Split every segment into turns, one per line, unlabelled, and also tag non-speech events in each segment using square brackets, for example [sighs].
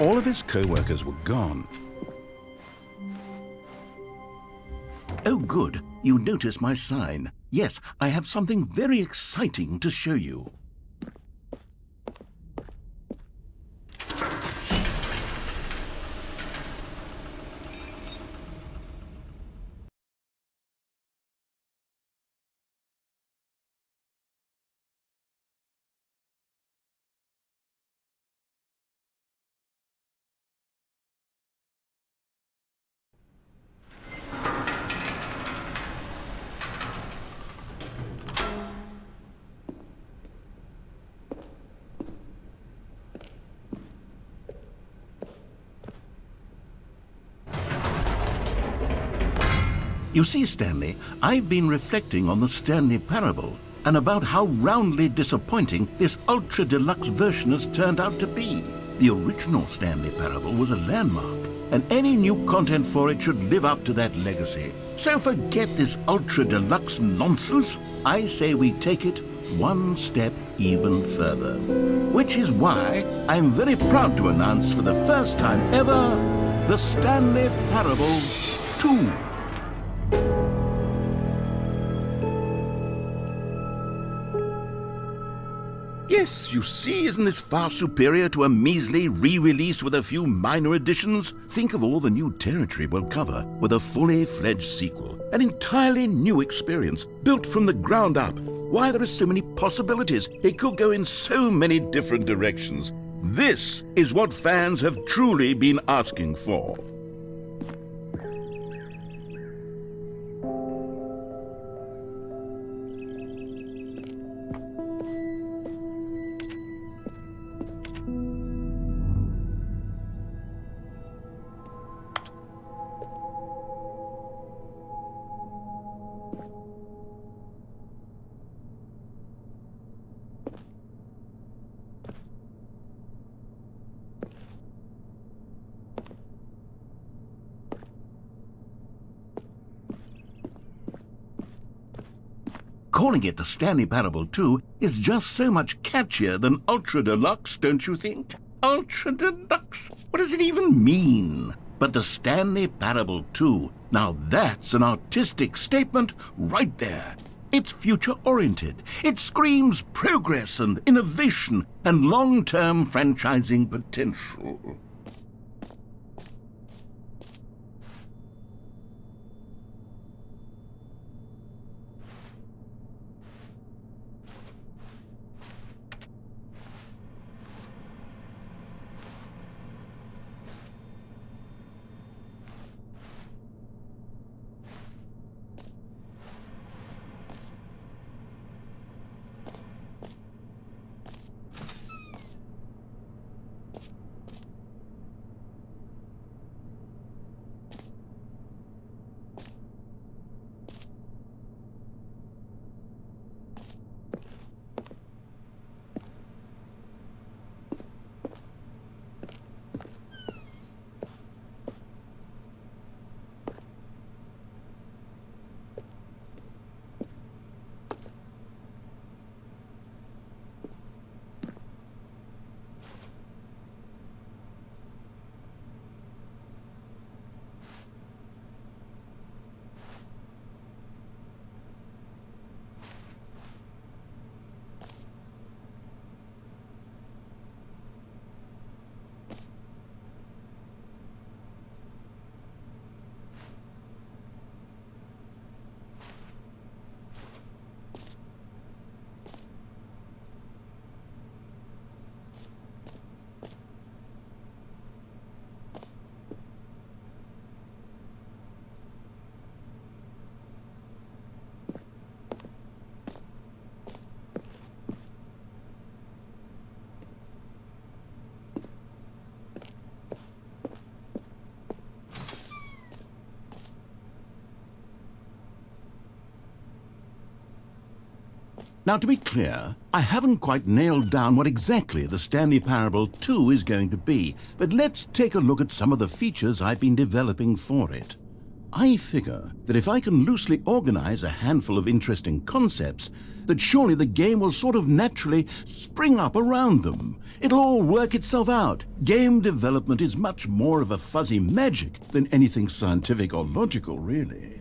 All of his co-workers were gone.
Oh, good. You notice my sign. Yes, I have something very exciting to show you. You see, Stanley, I've been reflecting on the Stanley Parable and about how roundly disappointing this ultra deluxe version has turned out to be. The original Stanley Parable was a landmark, and any new content for it should live up to that legacy. So forget this ultra deluxe nonsense. I say we take it one step even further. Which is why I'm very proud to announce for the first time ever the Stanley Parable 2. Yes, you see, isn't this far superior to a measly re-release with a few minor additions? Think of all the new territory we'll cover with a fully fledged sequel. An entirely new experience, built from the ground up. Why, there are so many possibilities. It could go in so many different directions. This is what fans have truly been asking for. Calling it the Stanley Parable 2 is just so much catchier than Ultra Deluxe, don't you think? Ultra Deluxe? What does it even mean? But the Stanley Parable 2, now that's an artistic statement right there. It's future-oriented. It screams progress and innovation and long-term franchising potential. Now, to be clear, I haven't quite nailed down what exactly the Stanley Parable 2 is going to be, but let's take a look at some of the features I've been developing for it. I figure that if I can loosely organize a handful of interesting concepts, that surely the game will sort of naturally spring up around them. It'll all work itself out. Game development is much more of a fuzzy magic than anything scientific or logical, really.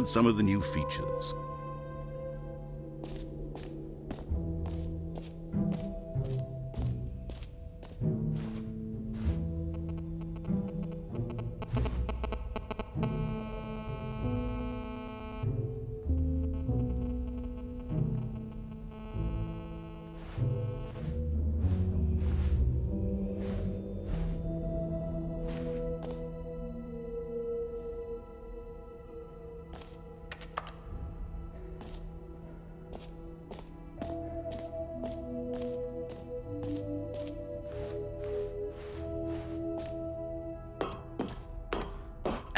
Out some of the new features.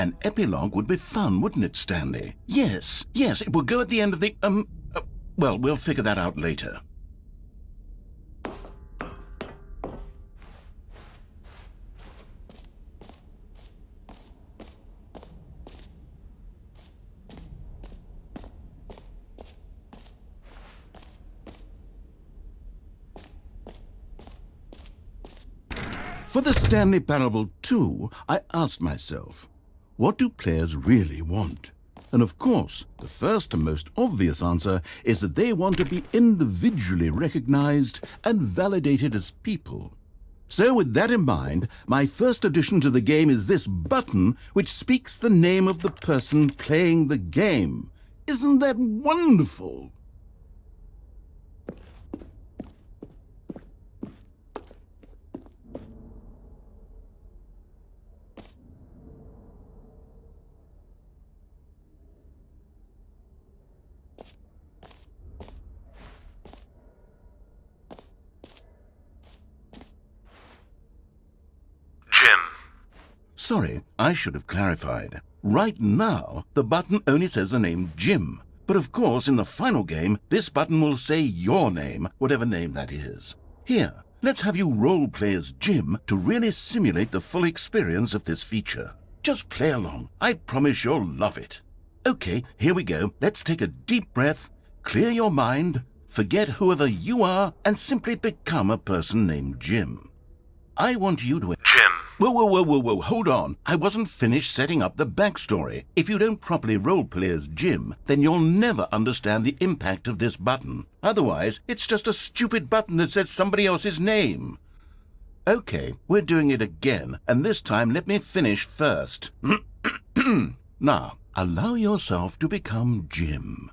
An epilogue would be fun, wouldn't it, Stanley? Yes, yes, it will go at the end of the, um, uh, well, we'll figure that out later. For the Stanley Parable 2, I asked myself, what do players really want? And of course, the first and most obvious answer is that they want to be individually recognized and validated as people. So with that in mind, my first addition to the game is this button which speaks the name of the person playing the game. Isn't that wonderful? Sorry, I should have clarified. Right now, the button only says the name Jim. But of course, in the final game, this button will say your name, whatever name that is. Here, let's have you role-play as Jim to really simulate the full experience of this feature. Just play along. I promise you'll love it. Okay, here we go. Let's take a deep breath, clear your mind, forget whoever you are, and simply become a person named Jim. I want you to...
Jim.
Whoa, whoa, whoa, whoa, whoa, hold on. I wasn't finished setting up the backstory. If you don't properly roleplay as Jim, then you'll never understand the impact of this button. Otherwise, it's just a stupid button that says somebody else's name. Okay, we're doing it again, and this time let me finish first. [clears throat] now, allow yourself to become Jim.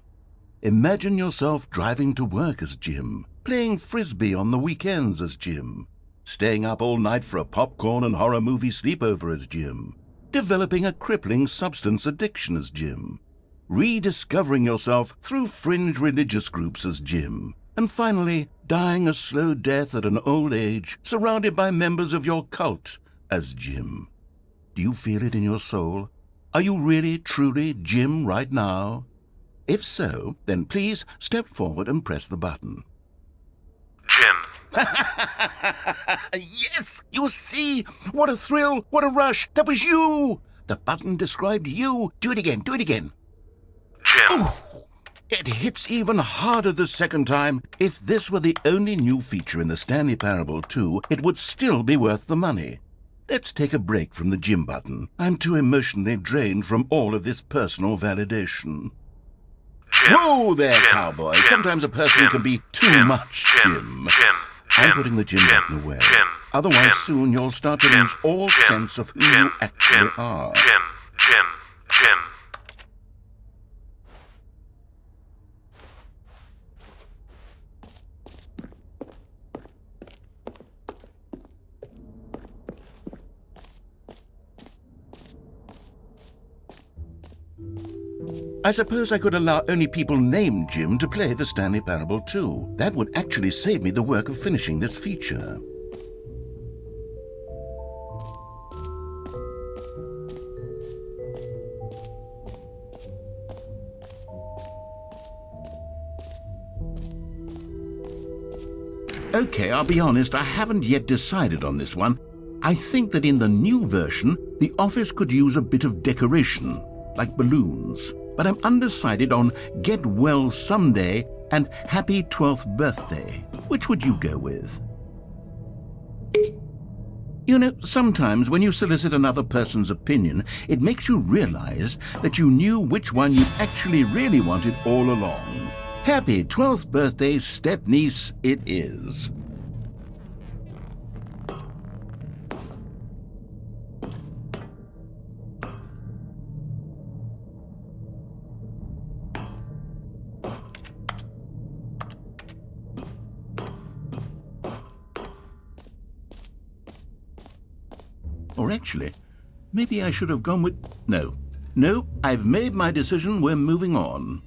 Imagine yourself driving to work as Jim, playing frisbee on the weekends as Jim, staying up all night for a popcorn and horror movie sleepover as Jim, developing a crippling substance addiction as Jim, rediscovering yourself through fringe religious groups as Jim, and finally dying a slow death at an old age surrounded by members of your cult as Jim. Do you feel it in your soul? Are you really, truly Jim right now? If so, then please step forward and press the button.
Jim. [laughs]
yes, you see? What a thrill, what a rush. That was you. The button described you. Do it again, do it again.
Jim.
Oh, It hits even harder the second time. If this were the only new feature in the Stanley Parable 2, it would still be worth the money. Let's take a break from the Jim button. I'm too emotionally drained from all of this personal validation.
Jim.
Whoa there,
Jim,
cowboy.
Jim,
Sometimes a person
Jim,
can be too
Jim,
much,
Jim,
Jim. I'm putting the gym
Jim,
button away.
Jim,
Otherwise, soon you'll start to lose all sense of who you actually are.
Jim, Jim, Jim.
I suppose I could allow only people named Jim to play the Stanley Parable 2. That would actually save me the work of finishing this feature. Okay, I'll be honest, I haven't yet decided on this one. I think that in the new version, the office could use a bit of decoration, like balloons. But I'm undecided on Get Well Someday and Happy 12th Birthday. Which would you go with? You know, sometimes when you solicit another person's opinion, it makes you realize that you knew which one you actually really wanted all along. Happy 12th birthday, step-niece, it is. Actually, maybe I should have gone with... No. No, I've made my decision. We're moving on.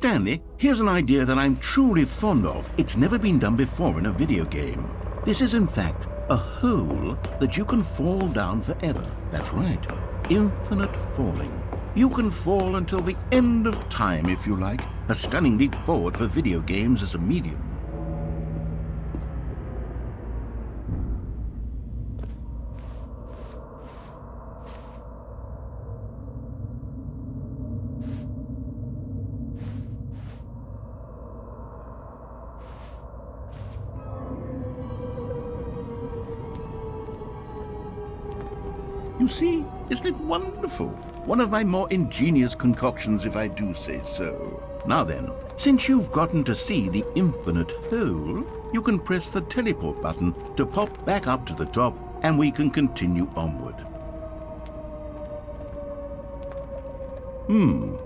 Stanley, here's an idea that I'm truly fond of. It's never been done before in a video game. This is, in fact, a hole that you can fall down forever. That's right. Infinite falling. You can fall until the end of time, if you like. A stunning leap forward for video games as a medium. Isn't it wonderful? One of my more ingenious concoctions, if I do say so. Now then, since you've gotten to see the infinite hole, you can press the teleport button to pop back up to the top, and we can continue onward. Hmm.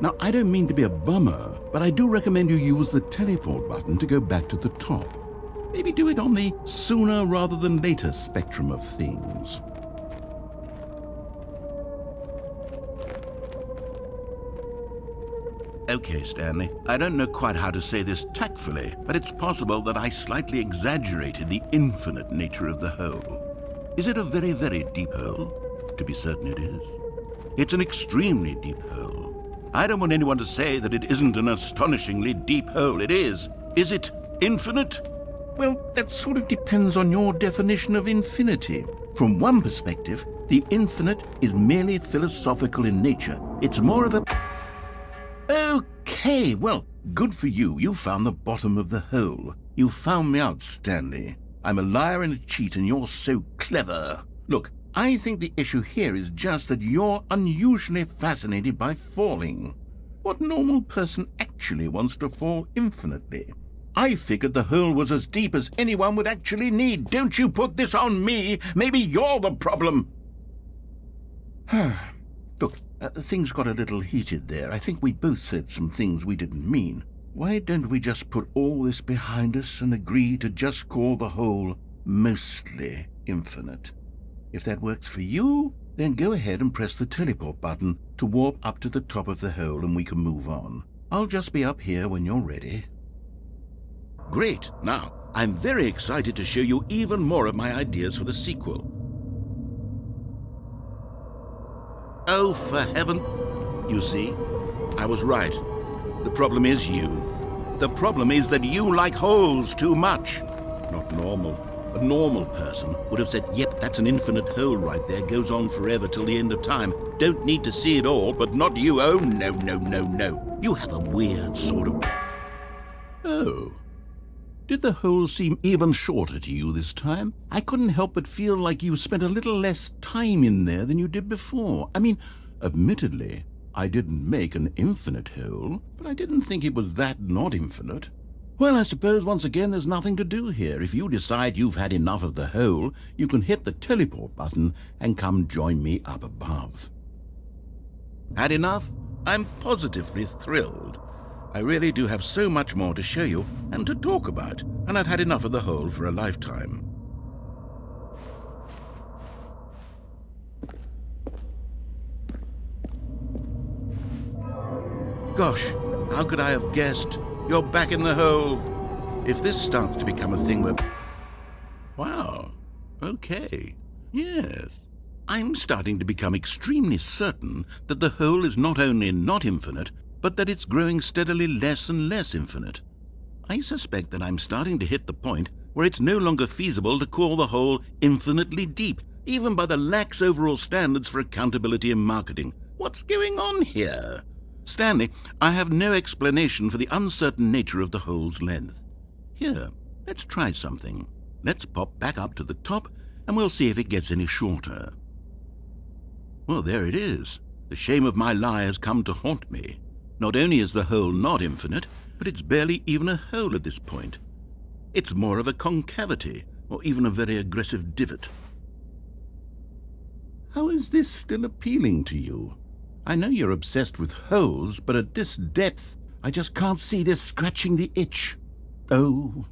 Now, I don't mean to be a bummer, but I do recommend you use the teleport button to go back to the top. Maybe do it on the sooner rather than later spectrum of things. Okay, Stanley. I don't know quite how to say this tactfully, but it's possible that I slightly exaggerated the infinite nature of the hole. Is it a very, very deep hole? To be certain it is. It's an extremely deep hole. I don't want anyone to say that it isn't an astonishingly deep hole. It is. Is it infinite? Well, that sort of depends on your definition of infinity. From one perspective, the infinite is merely philosophical in nature. It's more of a... Okay, well, good for you. You found the bottom of the hole. You found me out, Stanley. I'm a liar and a cheat, and you're so clever. Look, I think the issue here is just that you're unusually fascinated by falling. What normal person actually wants to fall infinitely? I figured the hole was as deep as anyone would actually need. Don't you put this on me. Maybe you're the problem. [sighs] Look, uh, things got a little heated there. I think we both said some things we didn't mean. Why don't we just put all this behind us and agree to just call the hole mostly infinite? If that works for you, then go ahead and press the teleport button to warp up to the top of the hole and we can move on. I'll just be up here when you're ready. Great. Now, I'm very excited to show you even more of my ideas for the sequel. Oh, for heaven. You see, I was right. The problem is you. The problem is that you like holes too much. Not normal. A normal person would have said, yep, that's an infinite hole right there, goes on forever till the end of time. Don't need to see it all, but not you. Oh, no, no, no, no. You have a weird sort of. Oh. Did the hole seem even shorter to you this time? I couldn't help but feel like you spent a little less time in there than you did before. I mean, admittedly, I didn't make an infinite hole, but I didn't think it was that not infinite. Well, I suppose once again there's nothing to do here. If you decide you've had enough of the hole, you can hit the teleport button and come join me up above. Had enough? I'm positively thrilled. I really do have so much more to show you and to talk about, and I've had enough of the hole for a lifetime. Gosh, how could I have guessed? You're back in the hole. If this starts to become a thing where... Wow. Okay. Yes. I'm starting to become extremely certain that the hole is not only not infinite, but that it's growing steadily less and less infinite. I suspect that I'm starting to hit the point where it's no longer feasible to call the hole infinitely deep, even by the lax overall standards for accountability in marketing. What's going on here? Stanley, I have no explanation for the uncertain nature of the hole's length. Here, let's try something. Let's pop back up to the top, and we'll see if it gets any shorter. Well, there it is. The shame of my lie has come to haunt me. Not only is the hole not infinite, but it's barely even a hole at this point. It's more of a concavity, or even a very aggressive divot. How is this still appealing to you? I know you're obsessed with holes, but at this depth, I just can't see this scratching the itch. Oh,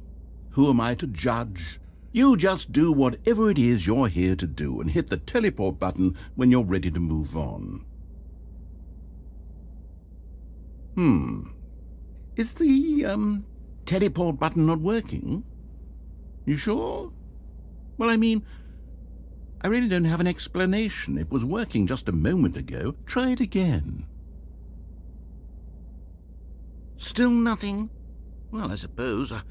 who am I to judge? You just do whatever it is you're here to do and hit the teleport button when you're ready to move on. Hmm. Is the, um, teleport button not working? You sure? Well, I mean, I really don't have an explanation. It was working just a moment ago. Try it again. Still nothing? Well, I suppose... Uh,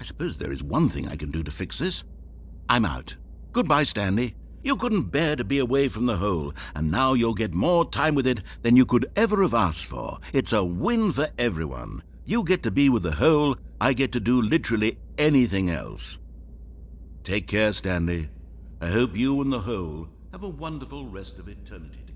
I suppose there is one thing I can do to fix this. I'm out. Goodbye, Stanley. You couldn't bear to be away from the hole, and now you'll get more time with it than you could ever have asked for. It's a win for everyone. You get to be with the hole, I get to do literally anything else. Take care, Stanley. I hope you and the hole have a wonderful rest of eternity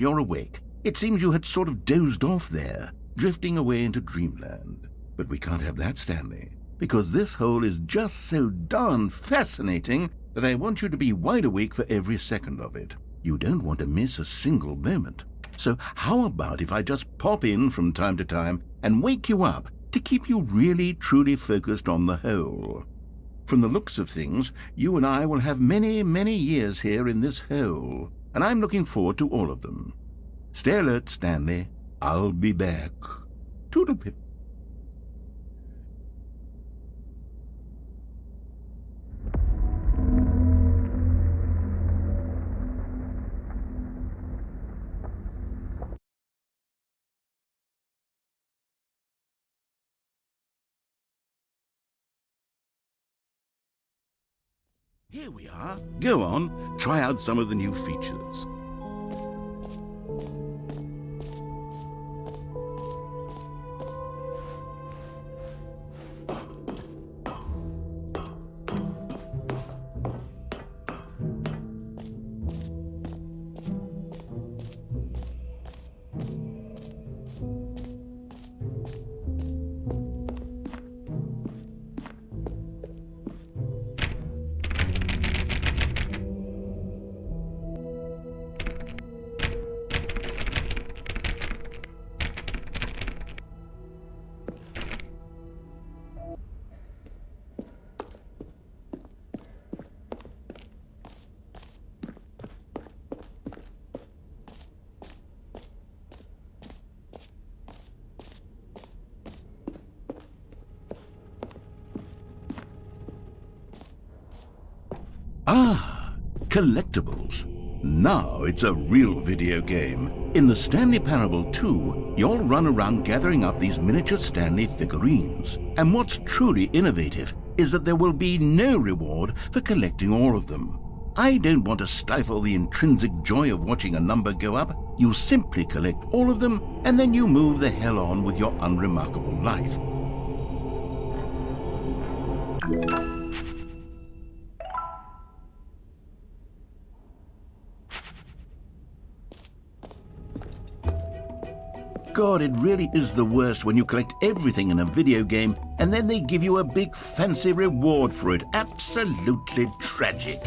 You're awake. It seems you had sort of dozed off there, drifting away into dreamland. But we can't have that, Stanley, because this hole is just so darn fascinating that I want you to be wide awake for every second of it. You don't want to miss a single moment. So how about if I just pop in from time to time and wake you up to keep you really truly focused on the hole? From the looks of things, you and I will have many, many years here in this hole, and I'm looking forward to all of them. Stay alert, Stanley. I'll be back. Toodlepip. Here we are. Go on, try out some of the new features. Ah, collectibles. Now it's a real video game. In the Stanley Parable 2, you'll run around gathering up these miniature Stanley figurines. And what's truly innovative is that there will be no reward for collecting all of them. I don't want to stifle the intrinsic joy of watching a number go up. You simply collect all of them, and then you move the hell on with your unremarkable life. God, it really is the worst when you collect everything in a video game and then they give you a big fancy reward for it. Absolutely tragic.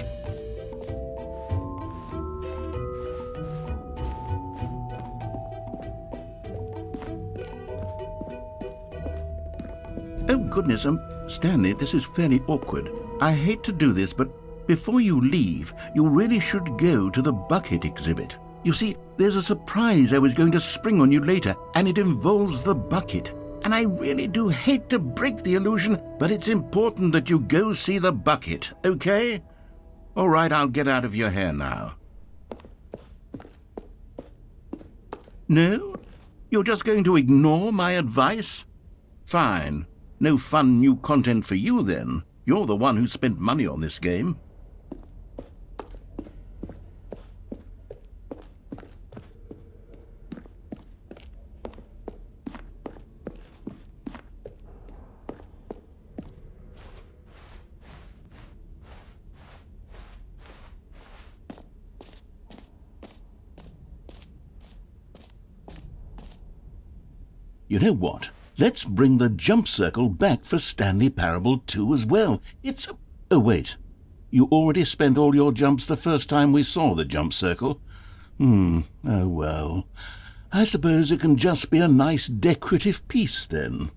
Oh, goodness, um, Stanley, this is fairly awkward. I hate to do this, but before you leave, you really should go to the bucket exhibit. You see, there's a surprise I was going to spring on you later, and it involves the bucket. And I really do hate to break the illusion, but it's important that you go see the bucket, okay? All right, I'll get out of your hair now. No? You're just going to ignore my advice? Fine. No fun new content for you, then. You're the one who spent money on this game. You know what? Let's bring the jump circle back for Stanley Parable 2 as well. It's a... Oh, wait. You already spent all your jumps the first time we saw the jump circle. Hmm, oh well. I suppose it can just be a nice decorative piece then.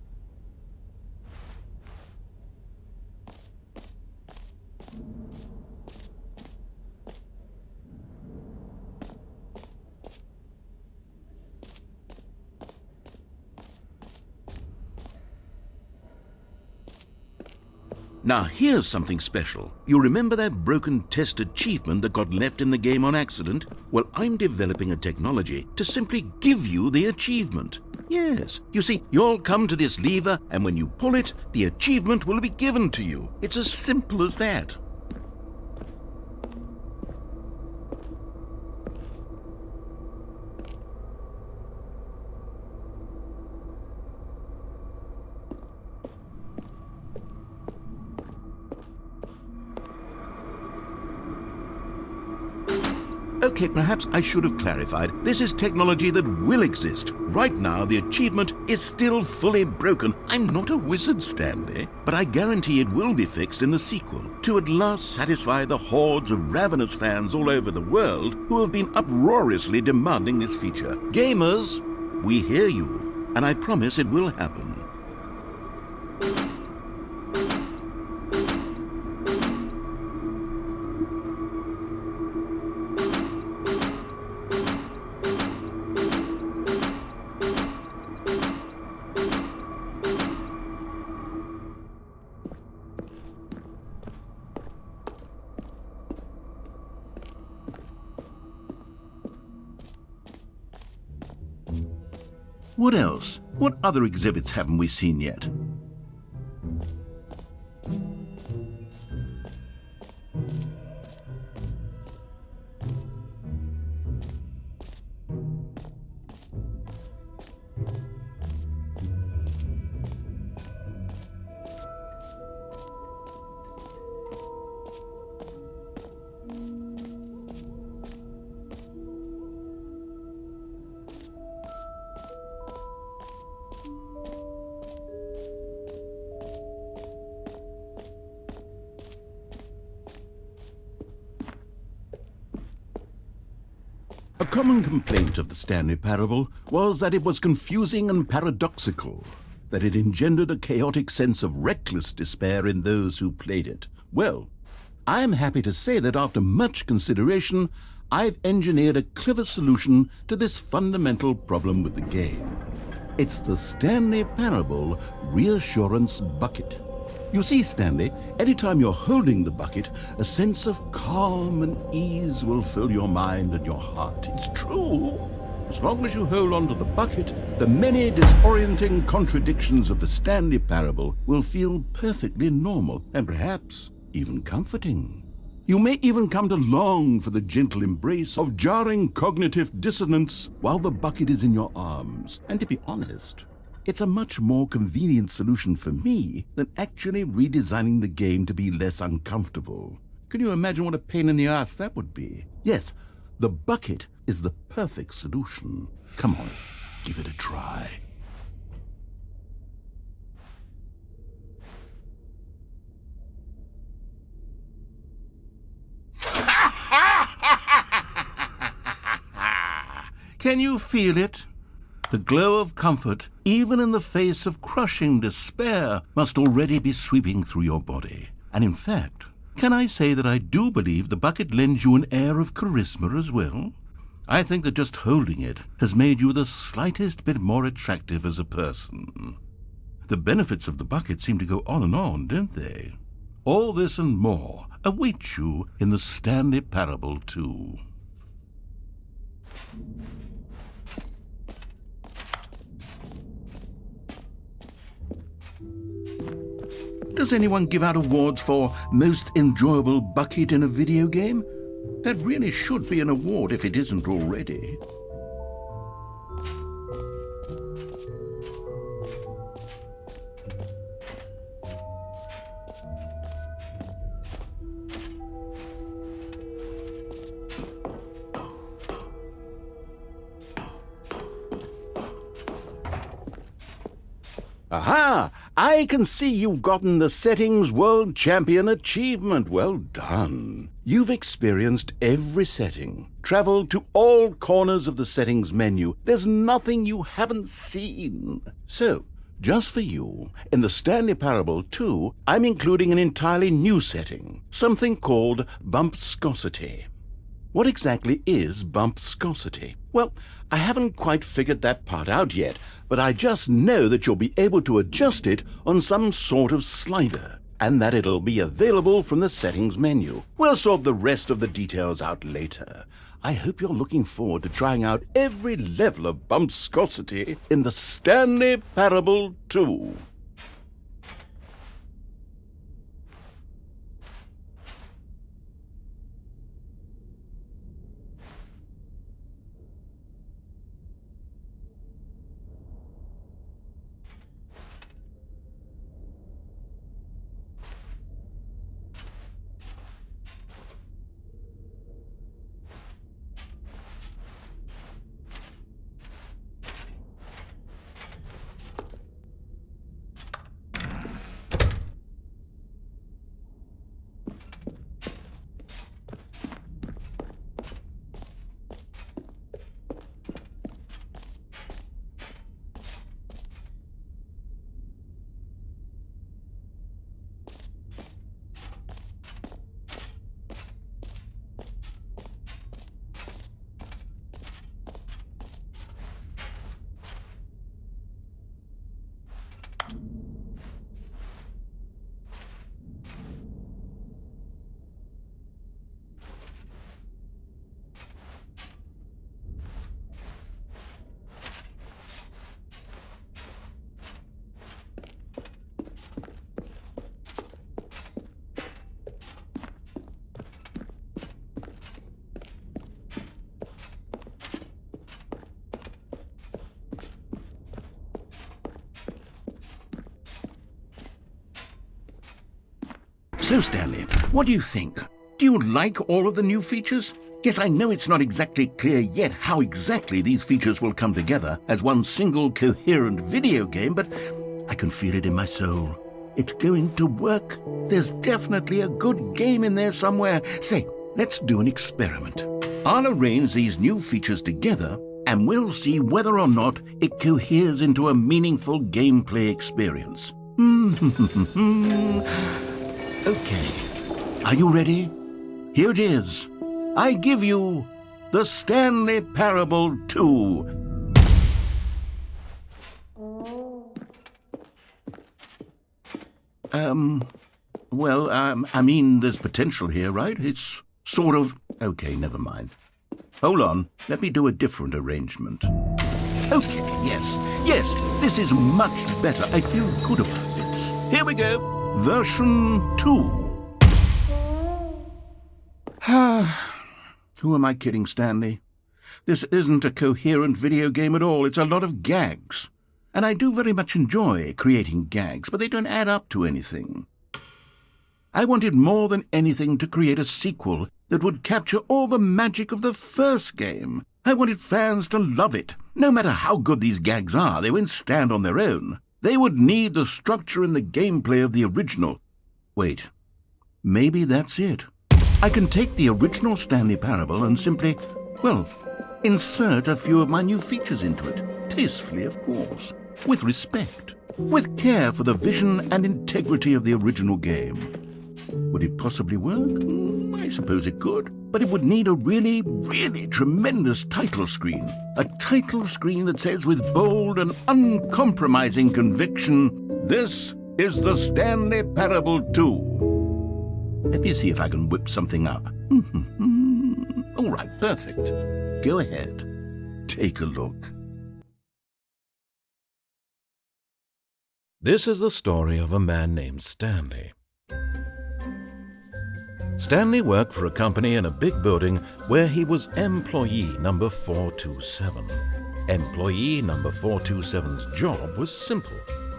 Now here's something special. You remember that broken test achievement that got left in the game on accident? Well, I'm developing a technology to simply give you the achievement. Yes, you see, you'll come to this lever and when you pull it, the achievement will be given to you. It's as simple as that. Perhaps I should have clarified. This is technology that will exist. Right now, the achievement is still fully broken. I'm not a wizard, Stanley, but I guarantee it will be fixed in the sequel to at last satisfy the hordes of ravenous fans all over the world who have been uproariously demanding this feature. Gamers, we hear you, and I promise it will happen. Other exhibits haven't we seen yet? Common complaint of the Stanley Parable was that it was confusing and paradoxical, that it engendered a chaotic sense of reckless despair in those who played it. Well, I am happy to say that after much consideration, I've engineered a clever solution to this fundamental problem with the game. It's the Stanley Parable Reassurance Bucket. You see, Stanley, anytime you're holding the bucket, a sense of calm and ease will fill your mind and your heart. It's true. As long as you hold on to the bucket, the many disorienting contradictions of the Stanley Parable will feel perfectly normal and perhaps even comforting. You may even come to long for the gentle embrace of jarring cognitive dissonance while the bucket is in your arms. And to be honest, it's a much more convenient solution for me than actually redesigning the game to be less uncomfortable. Can you imagine what a pain in the ass that would be? Yes, the bucket is the perfect solution. Come on, give it a try. [laughs] Can you feel it? The glow of comfort, even in the face of crushing despair, must already be sweeping through your body. And in fact, can I say that I do believe the bucket lends you an air of charisma as well? I think that just holding it has made you the slightest bit more attractive as a person. The benefits of the bucket seem to go on and on, don't they? All this and more await you in the Stanley Parable 2. Does anyone give out awards for most enjoyable bucket in a video game? That really should be an award if it isn't already. Aha! I can see you've gotten the Settings World Champion achievement. Well done. You've experienced every setting, traveled to all corners of the settings menu. There's nothing you haven't seen. So, just for you, in the Stanley Parable 2, I'm including an entirely new setting, something called bumpscosity. What exactly is bumpscosity? Well, I haven't quite figured that part out yet, but I just know that you'll be able to adjust it on some sort of slider, and that it'll be available from the settings menu. We'll sort the rest of the details out later. I hope you're looking forward to trying out every level of bumpscosity in the Stanley Parable 2. So, Stanley, what do you think? Do you like all of the new features? Yes, I know it's not exactly clear yet how exactly these features will come together as one single coherent video game, but I can feel it in my soul. It's going to work. There's definitely a good game in there somewhere. Say, let's do an experiment. I'll arrange these new features together and we'll see whether or not it coheres into a meaningful gameplay experience. [laughs] Hmm. Okay. Are you ready? Here it is. I give you the Stanley Parable 2. Um, well, um, I mean, there's potential here, right? It's sort of... Okay, never mind. Hold on, let me do a different arrangement. Okay, yes, yes, this is much better. I feel good about this. Here we go. Version 2. [sighs] Who am I kidding, Stanley? This isn't a coherent video game at all. It's a lot of gags. And I do very much enjoy creating gags, but they don't add up to anything. I wanted more than anything to create a sequel that would capture all the magic of the first game. I wanted fans to love it. No matter how good these gags are, they won't stand on their own. They would need the structure and the gameplay of the original. Wait, maybe that's it. I can take the original Stanley Parable and simply, well, insert a few of my new features into it. Tastefully, of course with respect, with care for the vision and integrity of the original game. Would it possibly work? I suppose it could, but it would need a really, really tremendous title screen. A title screen that says with bold and uncompromising conviction, This is the Stanley Parable 2. Let me see if I can whip something up. [laughs] All right, perfect. Go ahead. Take a look.
This is the story of a man named Stanley. Stanley worked for a company in a big building where he was employee number 427. Employee number 427's job was simple.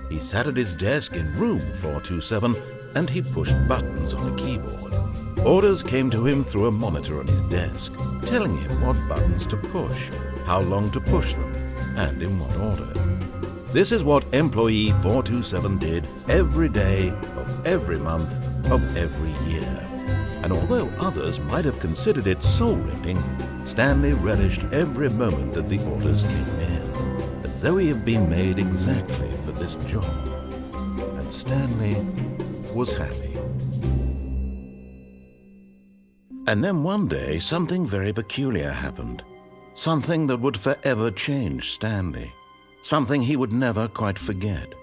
He sat at his desk in room 427 and he pushed buttons on a keyboard. Orders came to him through a monitor on his desk, telling him what buttons to push, how long to push them, and in what order. This is what employee 427 did every day of every month of every year. And although others might have considered it soul-rending, Stanley relished every moment that the orders came in, as though he had been made exactly for this job. And Stanley was happy. And then one day, something very peculiar happened. Something that would forever change Stanley something he would never quite forget.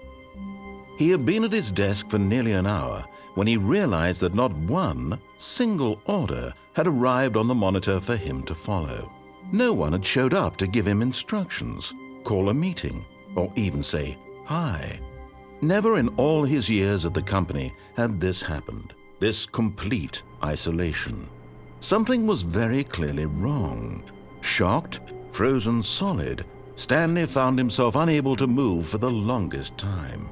He had been at his desk for nearly an hour when he realized that not one single order had arrived on the monitor for him to follow. No one had showed up to give him instructions, call a meeting, or even say hi. Never in all his years at the company had this happened, this complete isolation. Something was very clearly wrong. Shocked, frozen solid, Stanley found himself unable to move for the longest time.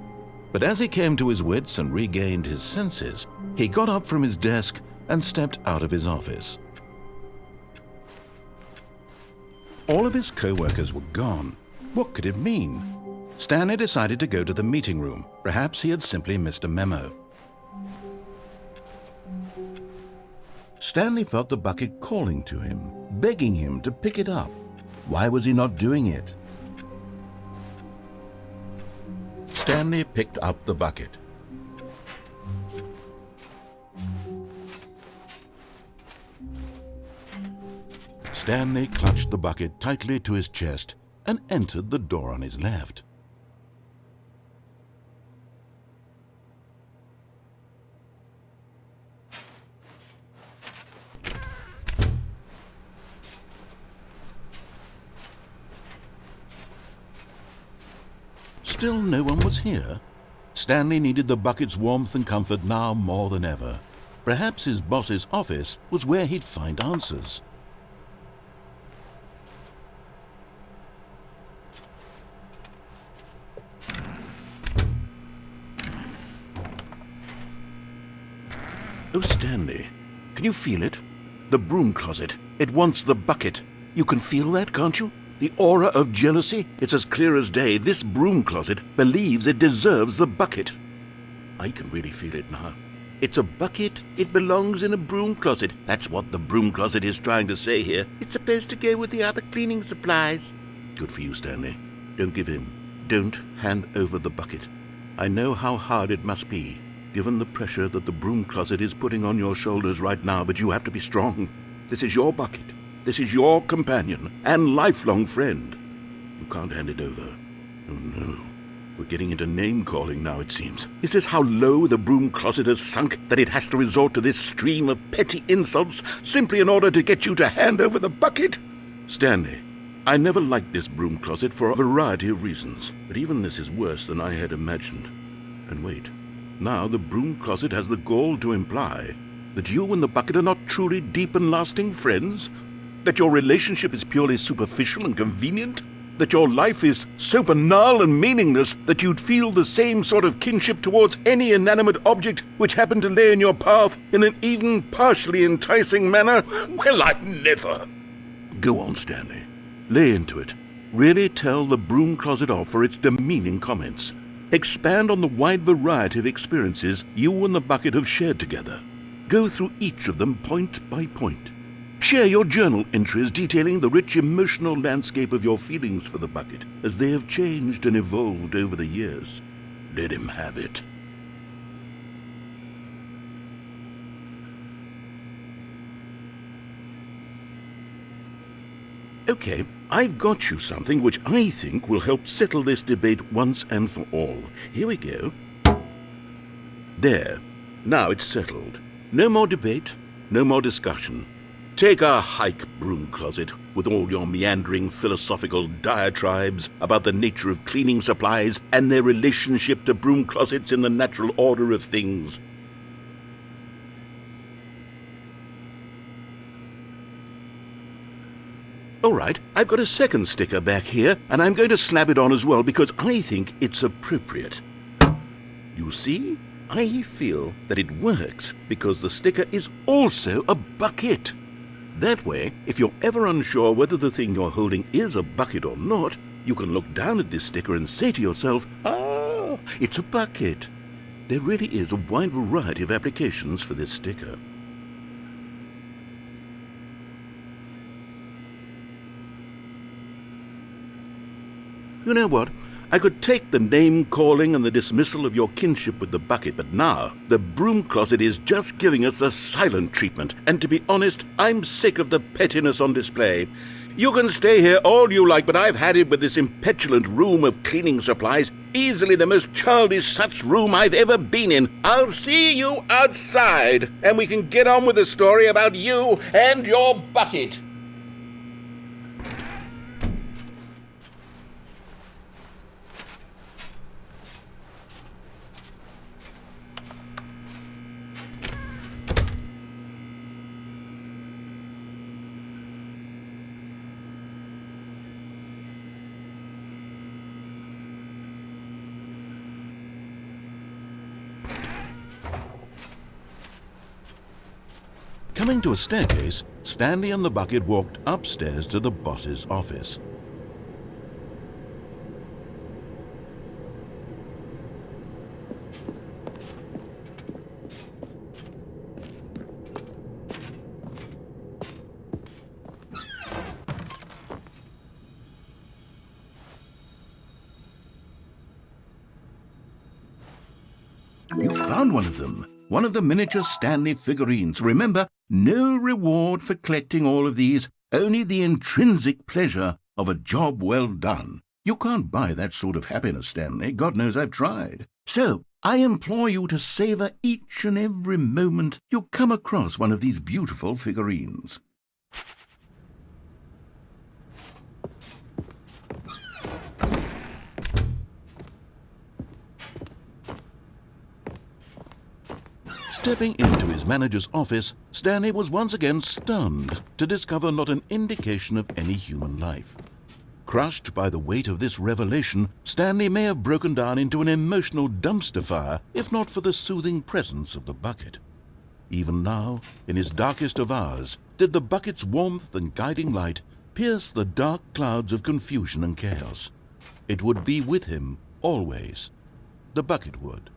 But as he came to his wits and regained his senses, he got up from his desk and stepped out of his office.
All of his co-workers were gone. What could it mean? Stanley decided to go to the meeting room. Perhaps he had simply missed a memo. Stanley felt the bucket calling to him, begging him to pick it up. Why was he not doing it? Stanley picked up the bucket. Stanley clutched the bucket tightly to his chest and entered the door on his left. Still no one was here. Stanley needed the bucket's warmth and comfort now more than ever. Perhaps his boss's office was where he'd find answers. Oh, Stanley, can you feel it? The broom closet. It wants the bucket. You can feel that, can't you? The aura of jealousy? It's as clear as day. This broom closet believes it deserves the bucket. I can really feel it now. It's a bucket. It belongs in a broom closet. That's what the broom closet is trying to say here. It's supposed to go with the other cleaning supplies. Good for you, Stanley. Don't give in. Don't hand over the bucket. I know how hard it must be, given the pressure that the broom closet is putting on your shoulders right now, but you have to be strong. This is your bucket. This is your companion and lifelong friend. You can't hand it over. Oh no. We're getting into name calling now, it seems. Is this how low the broom closet has sunk that it has to resort to this stream of petty insults simply in order to get you to hand over the bucket? Stanley, I never liked this broom closet for a variety of reasons, but even this is worse than I had imagined. And wait, now the broom closet has the gall to imply that you and the bucket are not truly deep and lasting friends? That your relationship is purely superficial and convenient? That your life is so banal and meaningless that you'd feel the same sort of kinship towards any inanimate object which happened to lay in your path in an even partially enticing manner? Well, I never. Go on, Stanley. Lay into it. Really tell the broom closet off for its demeaning comments. Expand on the wide variety of experiences you and the bucket have shared together. Go through each of them point by point. Share your journal entries detailing the rich emotional landscape of your feelings for the bucket as they have changed and evolved over the years. Let him have it. Okay, I've got you something which I think will help settle this debate once and for all. Here we go. There. Now it's settled. No more debate, no more discussion. Take a hike, broom closet, with all your meandering philosophical diatribes about the nature of cleaning supplies and their relationship to broom closets in the natural order of things. All right, I've got a second sticker back here, and I'm going to slap it on as well because I think it's appropriate. You see, I feel that it works because the sticker is also a bucket. That way, if you're ever unsure whether the thing you're holding is a bucket or not, you can look down at this sticker and say to yourself, ah, it's a bucket. There really is a wide variety of applications for this sticker. You know what? I could take the name calling and the dismissal of your kinship with the bucket, but now the broom closet is just giving us the silent treatment. And to be honest, I'm sick of the pettiness on display. You can stay here all you like, but I've had it with this impetulant room of cleaning supplies. Easily the most childish such room I've ever been in. I'll see you outside, and we can get on with the story about you and your bucket.
Coming to a staircase, Stanley and the bucket walked upstairs to the boss's office.
You found one of them. One of the miniature Stanley figurines. Remember, no reward for collecting all of these, only the intrinsic pleasure of a job well done. You can't buy that sort of happiness, Stanley. God knows I've tried. So, I implore you to savor each and every moment you come across one of these beautiful figurines.
Stepping into his manager's office, Stanley was once again stunned to discover not an indication of any human life. Crushed by the weight of this revelation, Stanley may have broken down into an emotional dumpster fire if not for the soothing presence of the bucket.
Even now, in his darkest of hours, did the bucket's warmth and guiding light pierce the dark clouds of confusion and chaos. It would be with him always. The bucket would.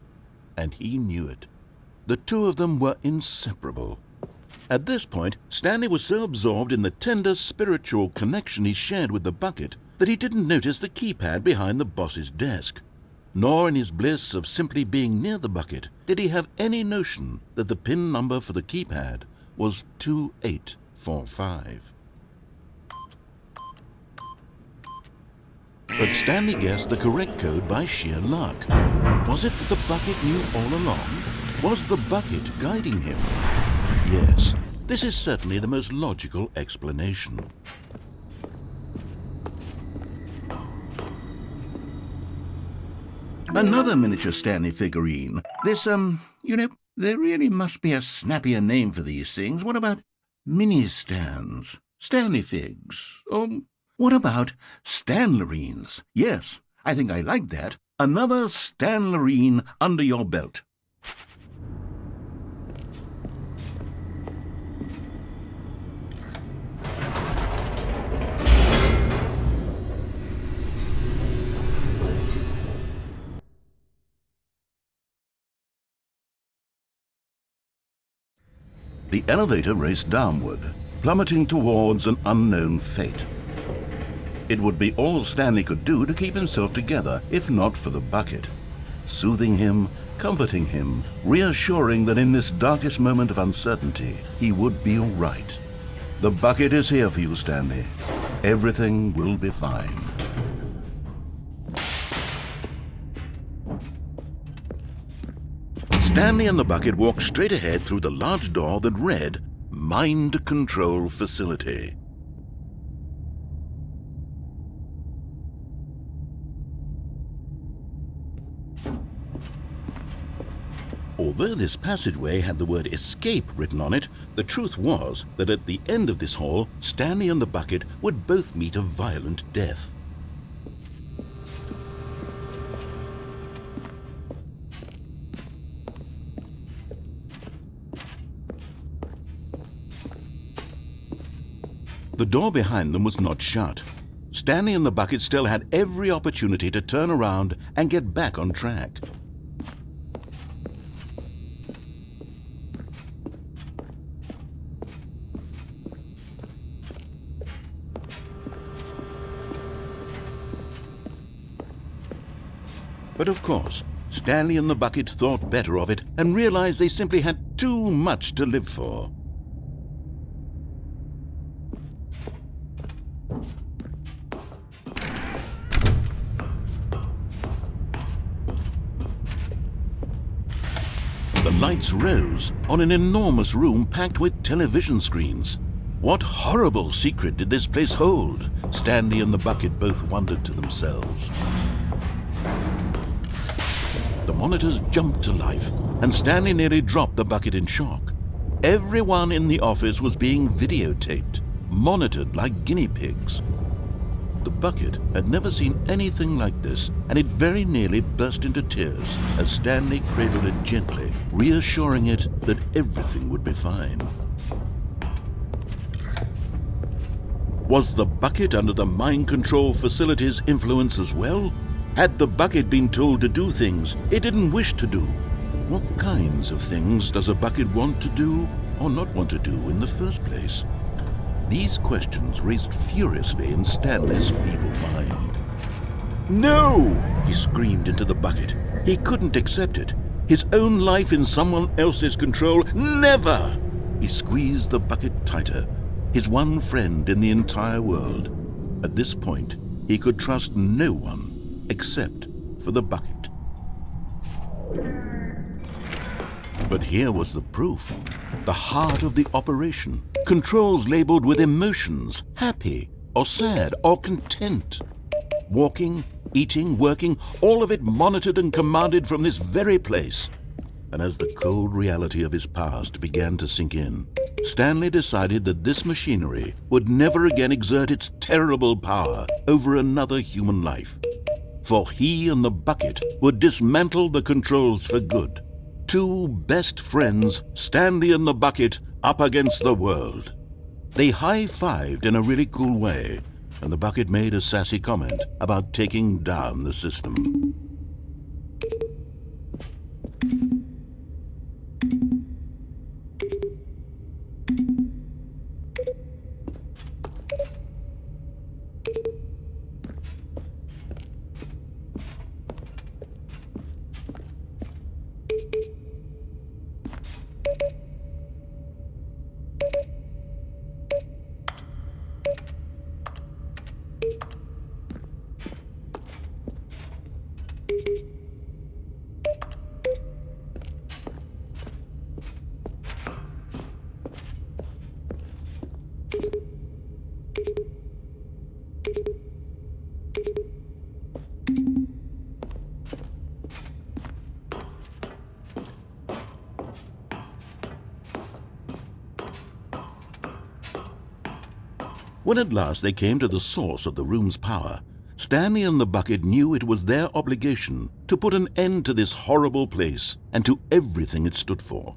And he knew it. The two of them were inseparable. At this point, Stanley was so absorbed in the tender spiritual connection he shared with the bucket that he didn't notice the keypad behind the boss's desk. Nor in his bliss of simply being near the bucket did he have any notion that the pin number for the keypad was 2845. But Stanley guessed the correct code by sheer luck. Was it that the bucket knew all along? Was the bucket guiding him? Yes, this is certainly the most logical explanation.
Another miniature Stanley figurine. This, um, you know, there really must be a snappier name for these things. What about mini stands? Stanley figs? Or what about Stanlerines? Yes, I think I like that. Another Stanlerine under your belt. The elevator raced downward, plummeting towards an unknown fate. It would be all Stanley could do to keep himself together, if not for the bucket. Soothing him, comforting him, reassuring that in this darkest moment of uncertainty, he would be all right. The bucket is here for you, Stanley. Everything will be fine.
Stanley and the bucket walked straight ahead through the large door that read Mind Control Facility. Although this passageway had the word escape written on it, the truth was that at the end of this hall, Stanley and the bucket would both meet a violent death. The door behind them was not shut. Stanley and the bucket still had every opportunity to turn around and get back on track. But of course, Stanley and the bucket thought better of it and realized they simply had too much to live for. Rose on an enormous room packed with television screens. What horrible secret did this place hold? Stanley and the bucket both wondered to themselves. The monitors jumped to life, and Stanley nearly dropped the bucket in shock. Everyone in the office was being videotaped, monitored like guinea pigs. The bucket had never seen anything like this, and it very nearly burst into tears as Stanley cradled it gently, reassuring it that everything would be fine. Was the bucket under the mind control facility's influence as well? Had the bucket been told to do things it didn't wish to do? What kinds of things does a bucket want to do or not want to do in the first place? These questions raced furiously in Stanley's feeble mind. No! He screamed into the bucket. He couldn't accept it. His own life in someone else's control? Never! He squeezed the bucket tighter. His one friend in the entire world. At this point, he could trust no one except for the bucket. But here was the proof. The heart of the operation. Controls labeled with emotions, happy or sad or content. Walking, eating, working, all of it monitored and commanded from this very place. And as the cold reality of his past began to sink in, Stanley decided that this machinery would never again exert its terrible power over another human life. For he and the bucket would dismantle the controls for good Two best friends, Stanley and the Bucket, up against the world. They high-fived in a really cool way, and the Bucket made a sassy comment about taking down the system. When at last they came to the source of the room's power, Stanley and the bucket knew it was their obligation to put an end to this horrible place and to everything it stood for.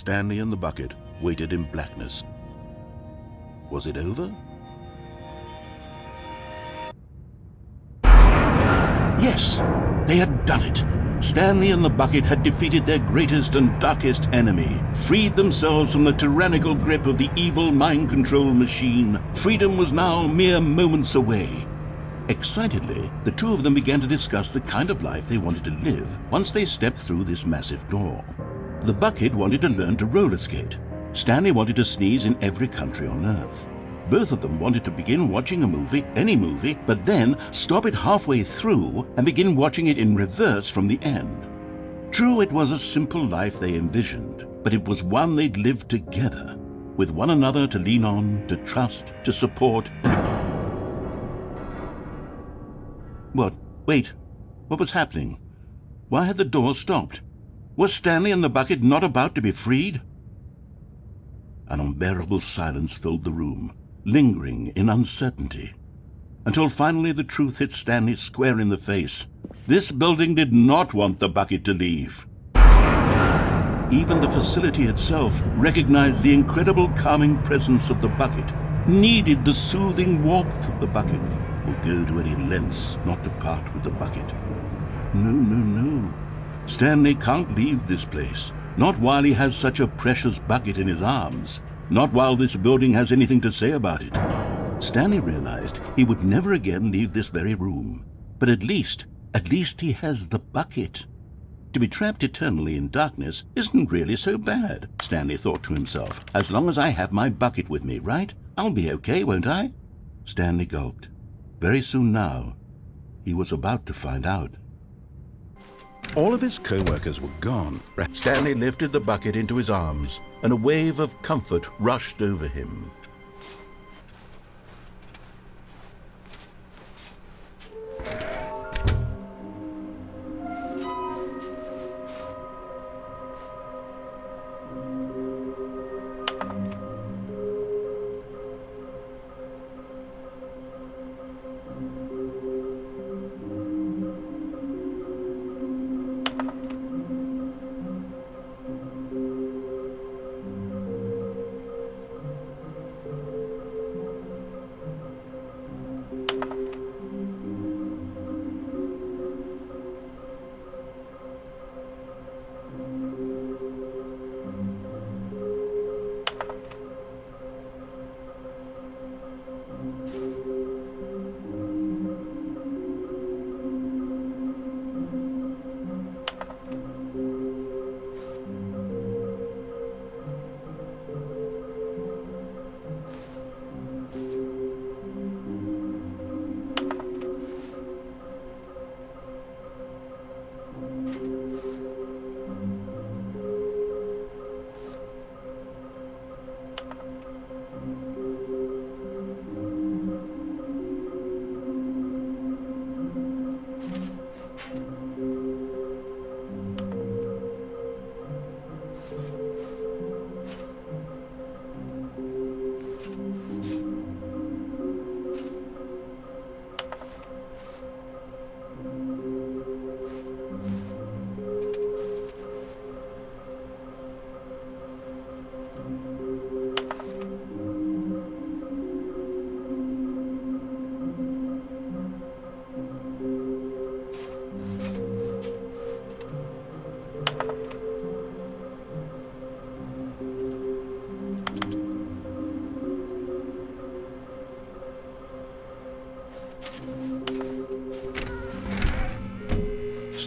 Stanley and the bucket waited in blackness. Was it over? Yes, they had done it. Stanley and the bucket had defeated their greatest and darkest enemy, freed themselves from the tyrannical grip of the evil mind control machine. Freedom was now mere moments away. Excitedly, the two of them began to discuss the kind of life they wanted to live once they stepped through this massive door. The bucket wanted to learn to roller skate. Stanley wanted to sneeze in every country on Earth. Both of them wanted to begin watching a movie, any movie, but then stop it halfway through and begin watching it in reverse from the end. True, it was a simple life they envisioned, but it was one they'd lived together, with one another to lean on, to trust, to support. What? Wait. What was happening? Why had the door stopped? Was Stanley and the bucket not about to be freed? An unbearable silence filled the room, lingering in uncertainty, until finally the truth hit Stanley square in the face. This building did not want the bucket to leave. Even the facility itself recognized the incredible calming presence of the bucket, needed the soothing warmth of the bucket, would go to any lengths not to part with the bucket. No, no, no. Stanley can't leave this place. Not while he has such a precious bucket in his arms. Not while this building has anything to say about it. Stanley realized he would never again leave this very room. But at least, at least he has the bucket. To be trapped eternally in darkness isn't really so bad, Stanley thought to himself. As long as I have my bucket with me, right? I'll be okay, won't I? Stanley gulped. Very soon now, he was about to find out. All of his co-workers were gone. Stanley lifted the bucket into his arms, and a wave of comfort rushed over him.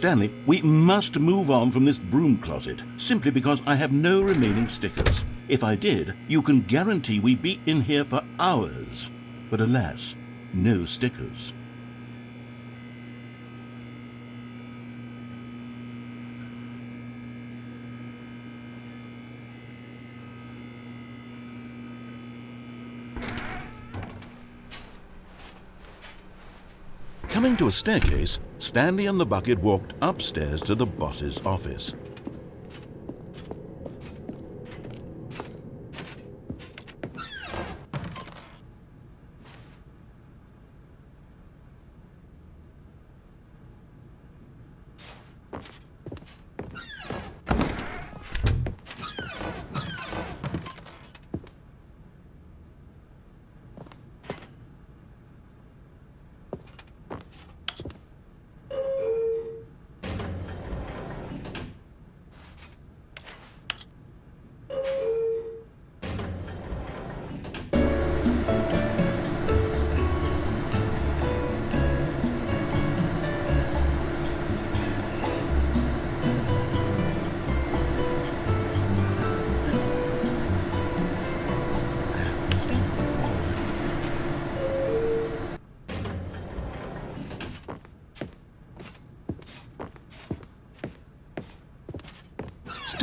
Stanley, we must move on from this broom closet, simply because I have no remaining stickers. If I did, you can guarantee we'd be in here for hours. But alas, no stickers.
Coming to a staircase, Stanley and the bucket walked upstairs to the boss's office.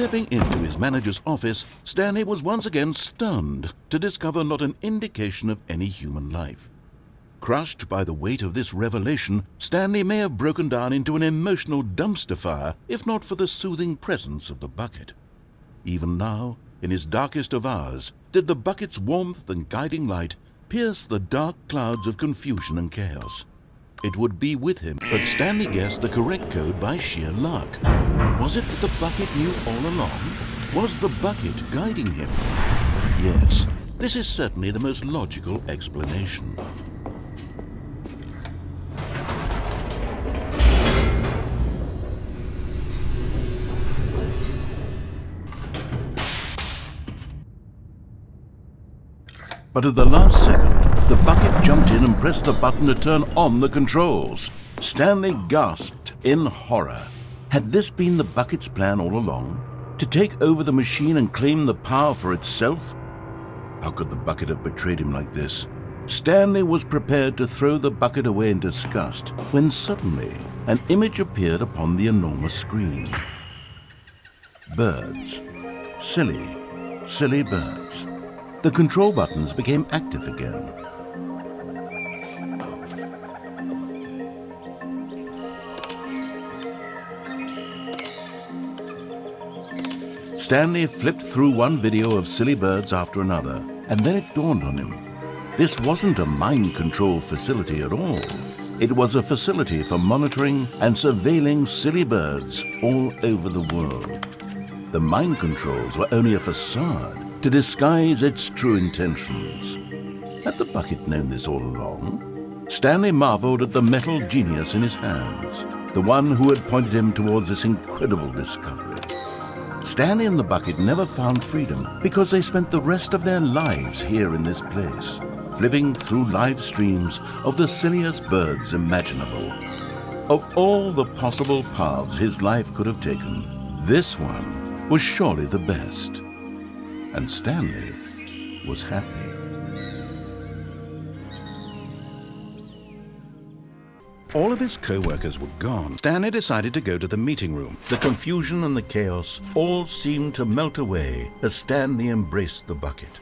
Stepping into his manager's office, Stanley was once again stunned to discover not an indication of any human life. Crushed by the weight of this revelation, Stanley may have broken down into an emotional dumpster fire if not for the soothing presence of the bucket. Even now, in his darkest of hours, did the bucket's warmth and guiding light pierce the dark clouds of confusion and chaos. It would be with him, but Stanley guessed the correct code by sheer luck. Was it that the bucket knew all along? Was the bucket guiding him? Yes, this is certainly the most logical explanation.
But at the last second, the bucket jumped in and pressed the button to turn on the controls. Stanley gasped in horror. Had this been the bucket's plan all along? To take over the machine and claim the power for itself? How could the bucket have betrayed him like this? Stanley was prepared to throw the bucket away in disgust when suddenly an image appeared upon the enormous screen. Birds. Silly, silly birds. The control buttons became active again. Stanley flipped through one video of silly birds after another, and then it dawned on him. This wasn't a mind control facility at all. It was a facility for monitoring and surveilling silly birds all over the world. The mind controls were only a facade to disguise its true intentions. Had the bucket known this all along? Stanley marveled at the metal genius in his hands, the one who had pointed him towards this incredible discovery. Stanley and the bucket never found freedom because they spent the rest of their lives here in this place, flipping through live streams of the silliest birds imaginable. Of all the possible paths his life could have taken, this one was surely the best. And Stanley was happy.
All of his co-workers were gone. Stanley decided to go to the meeting room. The confusion and the chaos all seemed to melt away as Stanley embraced the bucket.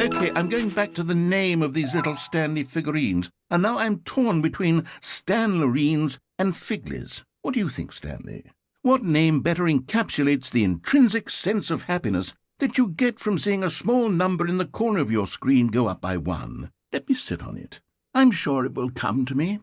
Okay, I'm going back to the name of these little Stanley figurines, and now I'm torn between Stanlerines and Figlies. What do you think, Stanley? What name better encapsulates the intrinsic sense of happiness that you get from seeing a small number in the corner of your screen go up by one? Let me sit on it. I'm sure it will come to me.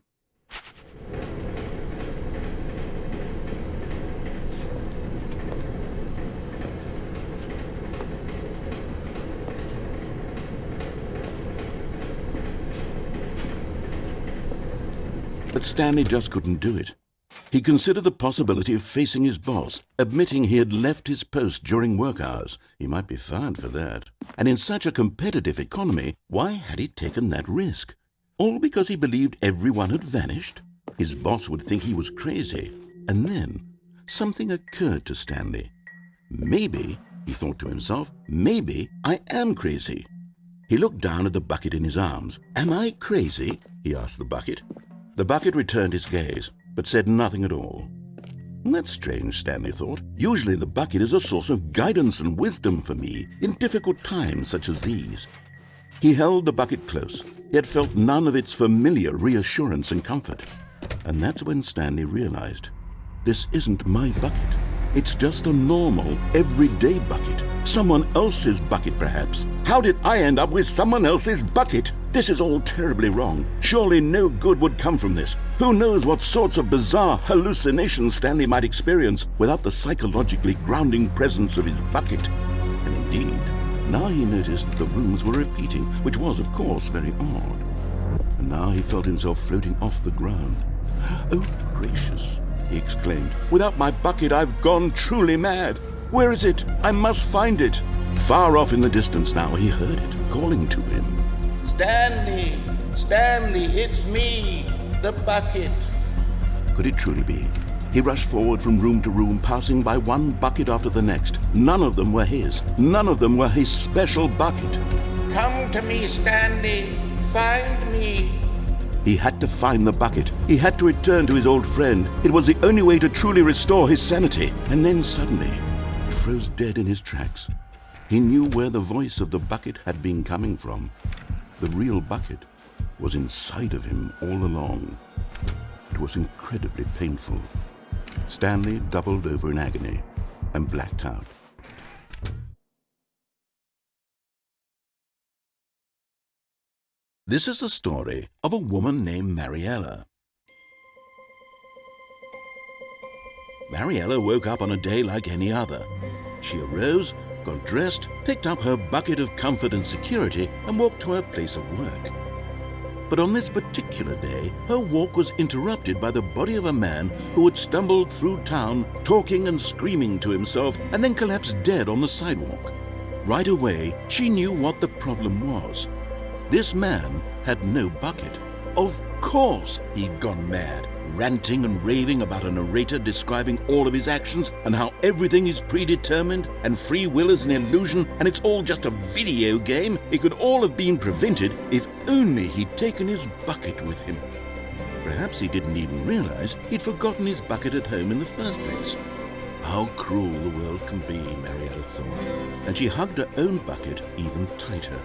But Stanley just couldn't do it.
He considered the possibility of facing his boss, admitting he had left his post during work hours. He might be fired for that. And in such a competitive economy, why had he taken that risk? All because he believed everyone had vanished? His boss would think he was crazy. And then something occurred to Stanley. Maybe, he thought to himself, maybe I am crazy. He looked down at the bucket in his arms. Am I crazy? he asked the bucket. The bucket returned his gaze, but said nothing at all. That's strange, Stanley thought. Usually the bucket is a source of guidance and wisdom for me in difficult times such as these. He held the bucket close, yet felt none of its familiar reassurance and comfort. And that's when Stanley realized this isn't my bucket. It's just a normal, everyday bucket. Someone else's bucket, perhaps. How did I end up with someone else's bucket? This is all terribly wrong. Surely no good would come from this. Who knows what sorts of bizarre hallucinations Stanley might experience without the psychologically grounding presence of his bucket. And indeed, now he noticed that the rooms were repeating, which was, of course, very odd. And now he felt himself floating off the ground. [gasps] Oh, gracious he exclaimed. Without my bucket, I've gone truly mad. Where is it? I must find it. Far off in the distance now, he heard it, calling to him.
Stanley! Stanley, it's me, the bucket.
Could it truly be? He rushed forward from room to room, passing by one bucket after the next. None of them were his. None of them were his special bucket.
Come to me, Stanley. Find me.
He had to find the bucket. He had to return to his old friend. It was the only way to truly restore his sanity. And then suddenly, he froze dead in his tracks. He knew where the voice of the bucket had been coming from. The real bucket was inside of him all along. It was incredibly painful. Stanley doubled over in agony and blacked out. This is the story of a woman named Mariella. Mariella woke up on a day like any other. She arose, got dressed, picked up her bucket of comfort and security, and walked to her place of work. But on this particular day, her walk was interrupted by the body of a man who had stumbled through town, talking and screaming to himself, and then collapsed dead on the sidewalk. Right away, she knew what the problem was. This man had no bucket. Of course he'd gone mad, ranting and raving about a narrator describing all of his actions and how everything is predetermined and free will is an illusion and it's all just a video game. It could all have been prevented if only he'd taken his bucket with him. Perhaps he didn't even realize he'd forgotten his bucket at home in the first place. How cruel the world can be, Mariella thought, and she hugged her own bucket even tighter.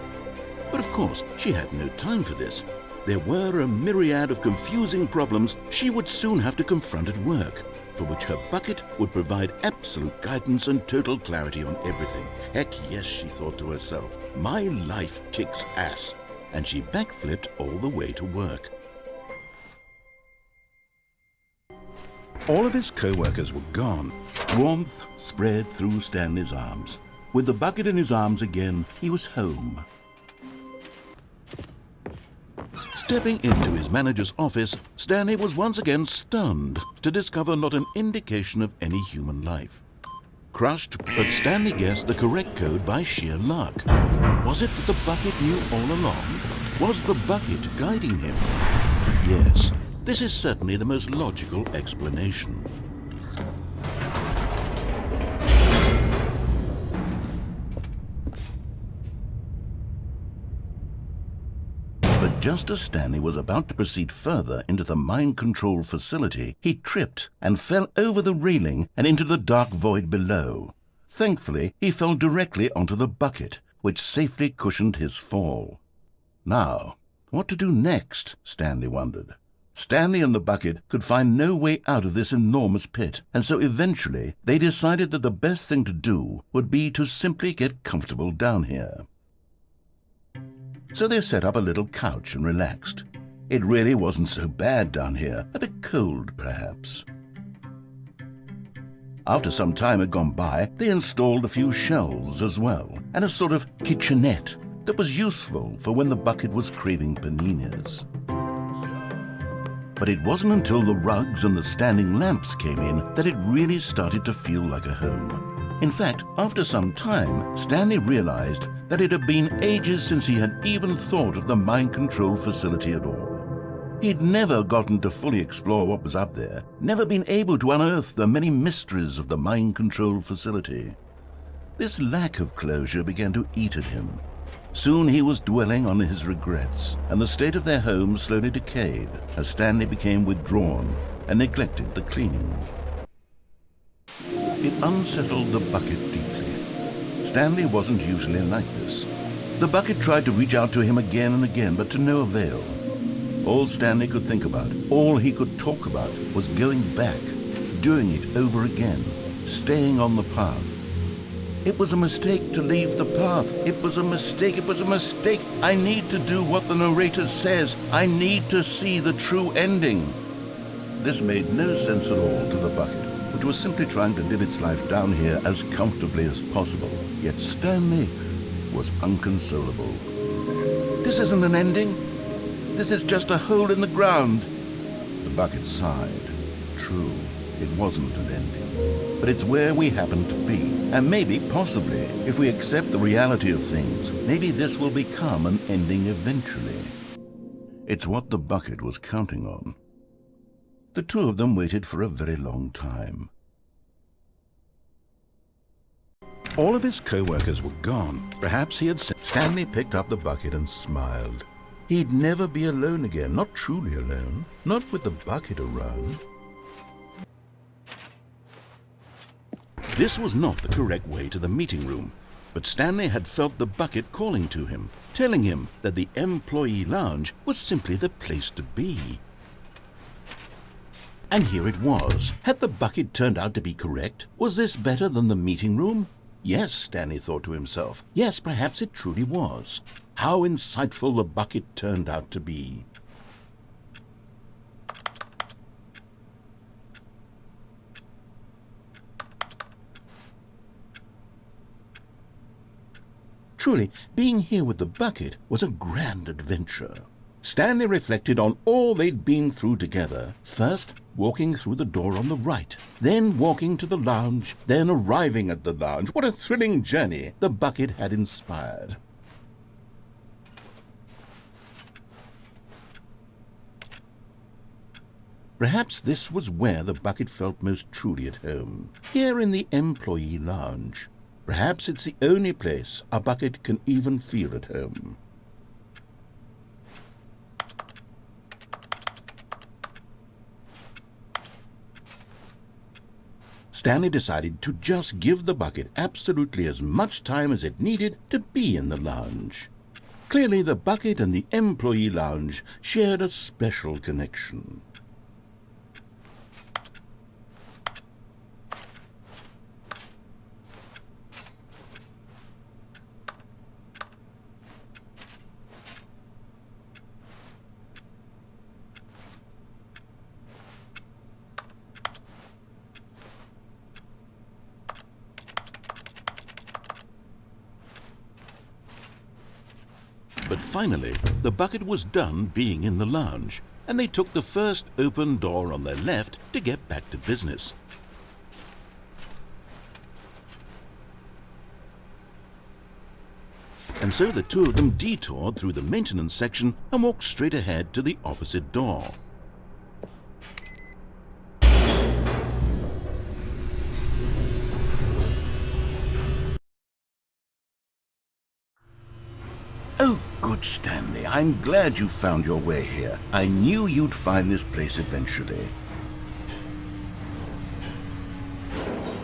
But of course, she had no time for this. There were a myriad of confusing problems she would soon have to confront at work, for which her bucket would provide absolute guidance and total clarity on everything. Heck yes, she thought to herself, my life kicks ass. And she backflipped all the way to work. All of his co-workers were gone. Warmth spread through Stanley's arms. With the bucket in his arms again, he was home. Stepping into his manager's office, Stanley was once again stunned to discover not an indication of any human life. Crushed, but Stanley guessed the correct code by sheer luck. Was it that the bucket knew all along? Was the bucket guiding him? Yes, this is certainly the most logical explanation. Just as Stanley was about to proceed further into the mind control facility, he tripped and fell over the railing and into the dark void below. Thankfully, he fell directly onto the bucket, which safely cushioned his fall. Now, what to do next? Stanley wondered. Stanley and the bucket could find no way out of this enormous pit, and so eventually they decided that the best thing to do would be to simply get comfortable down here. So they set up a little couch and relaxed. It really wasn't so bad down here, a bit cold perhaps. After some time had gone by, they installed a few shelves as well, and a sort of kitchenette that was useful for when the bucket was craving paninis.
But it wasn't until the rugs and the standing lamps came in that it really started to feel like a home. In fact, after some time, Stanley realized that it had been ages since he had even thought of the mind control facility at all. He'd never gotten to fully explore what was up there, never been able to unearth the many mysteries of the mind control facility. This lack of closure began to eat at him. Soon he was dwelling on his regrets, and the state of their home slowly decayed as Stanley became withdrawn and neglected the cleaning. It unsettled the bucket deeply. Stanley wasn't usually like this. The bucket tried to reach out to him again and again, but to no avail. All Stanley could think about, all he could talk about, was going back, doing it over again, staying on the path. It was a mistake to leave the path. It was a mistake. It was a mistake. I need to do what the narrator says. I need to see the true ending. This made no sense at all to the bucket, which was simply trying to live its life down here as comfortably as possible. Yet Stanley was unconsolable. This isn't an ending. This is just a hole in the ground. The bucket sighed. True, it wasn't an ending. But it's where we happen to be. And maybe, possibly, if we accept the reality of things, maybe this will become an ending eventually. It's what the bucket was counting on. The two of them waited for a very long time.
All of his co-workers were gone. Perhaps he had... Stanley picked up the bucket and smiled. He'd never be alone again, not truly alone, not with the bucket around. This was not the correct way to the meeting room, but Stanley had felt the bucket calling to him, telling him that the employee lounge was simply the place to be. And here it was. Had the bucket turned out to be correct? Was this better than the meeting room? Yes, Stanley thought to himself. Yes, perhaps it truly was. How insightful the bucket turned out to be. Truly, being here with the bucket was a grand adventure. Stanley reflected on all they'd been through together. First, walking through the door on the right, then walking to the lounge, then arriving at the lounge. What a thrilling journey the bucket had inspired. Perhaps this was where the bucket felt most truly at home, here in the employee lounge. Perhaps it's the only place a bucket can even feel at home. Stanley decided to just give the bucket absolutely as much time as it needed to be in the lounge. Clearly, the bucket and the employee lounge shared a special connection. Finally, the bucket was done being in the lounge, and they took the first open door on their left to get back to business. And so the two of them detoured through the maintenance section and walked straight ahead to the opposite door. Stanley. I'm glad you found your way here. I knew you'd find this place eventually.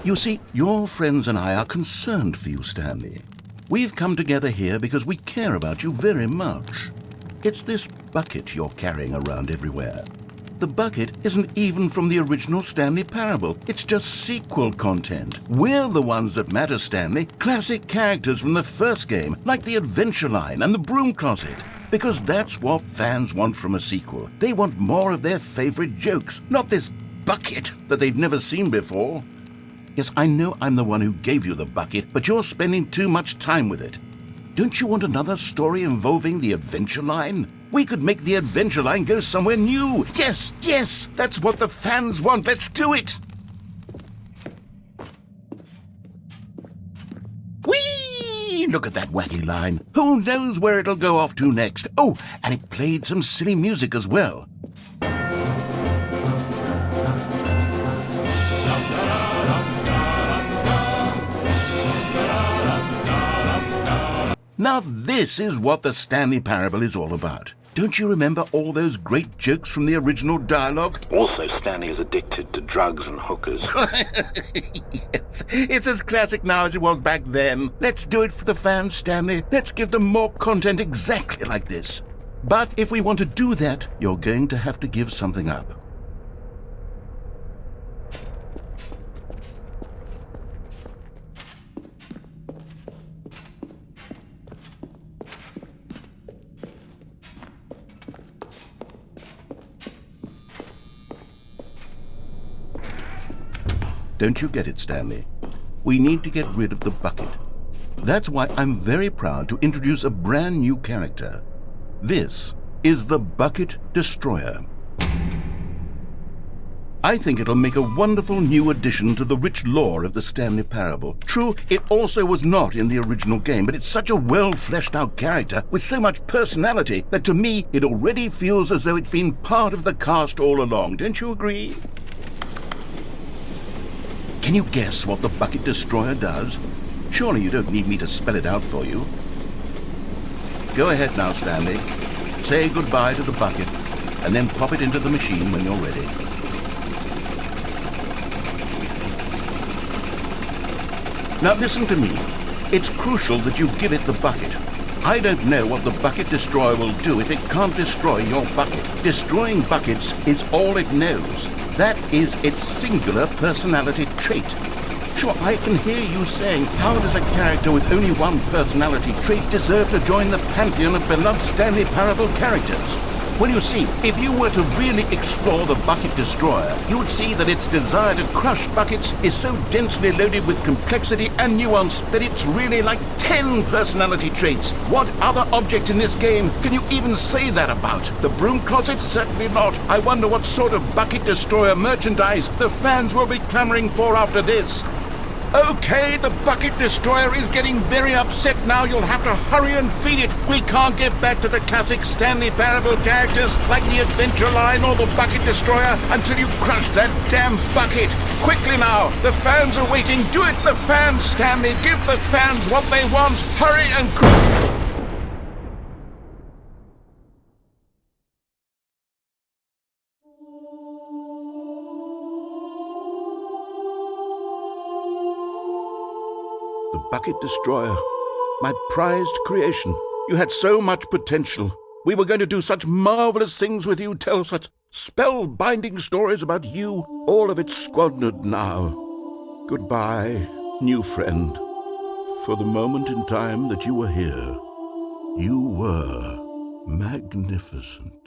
You see, your friends and I are concerned for you, Stanley. We've come together here because we care about you very much. It's this bucket you're carrying around everywhere. The bucket isn't even from the original Stanley Parable. It's just sequel content. We're the ones that matter, Stanley. Classic characters from the first game, like the Adventure Line and the Broom Closet. Because that's what fans want from a sequel. They want more of their favorite jokes, not this bucket that they've never seen before. Yes, I know I'm the one who gave you the bucket, but you're spending too much time with it. Don't you want another story involving the Adventure Line? We could make the adventure line go somewhere new. Yes, yes, that's what the fans want. Let's do it. Whee! Look at that wacky line. Who knows where it'll go off to next? Oh, and it played some silly music as well. Now this is what the Stanley Parable is all about. Don't you remember all those great jokes from the original dialogue?
Also, Stanley is addicted to drugs and hookers. [laughs]
yes, it's as classic now as it was back then. Let's do it for the fans, Stanley. Let's give them more content exactly like this. But if we want to do that, you're going to have to give something up. Don't you get it, Stanley? We need to get rid of the bucket. That's why I'm very proud to introduce a brand new character. This is the Bucket Destroyer. I think it'll make a wonderful new addition to the rich lore of the Stanley Parable. True, it also was not in the original game, but it's such a well fleshed out character with so much personality that to me it already feels as though it's been part of the cast all along. Don't you agree? Can you guess what the Bucket Destroyer does? Surely you don't need me to spell it out for you. Go ahead now, Stanley. Say goodbye to the bucket, and then pop it into the machine when you're ready. Now listen to me. It's crucial that you give it the bucket. I don't know what the Bucket Destroyer will do if it can't destroy your bucket. Destroying buckets is all it knows. That is its singular personality trait. Sure, I can hear you saying, how does a character with only one personality trait deserve to join the pantheon of beloved Stanley Parable characters? Well, you see, if you were to really explore the Bucket Destroyer, you would see that its desire to crush buckets is so densely loaded with complexity and nuance that it's really like 10 personality traits. What other object in this game can you even say that about? The broom closet? Certainly not. I wonder what sort of Bucket Destroyer merchandise the fans will be clamoring for after this. Okay, the Bucket Destroyer is getting very upset now. You'll have to hurry and feed it. We can't get back to the classic Stanley Parable characters like the Adventure Line or the Bucket Destroyer until you crush that damn bucket. Quickly now, the fans are waiting. Do it, the fans, Stanley. Give the fans what they want. Hurry and quick. Bucket Destroyer. My prized creation. You had so much potential. We were going to do such marvelous things with you, tell such spellbinding stories about you. All of it squandered now. Goodbye, new friend. For the moment in time that you were here, you were magnificent.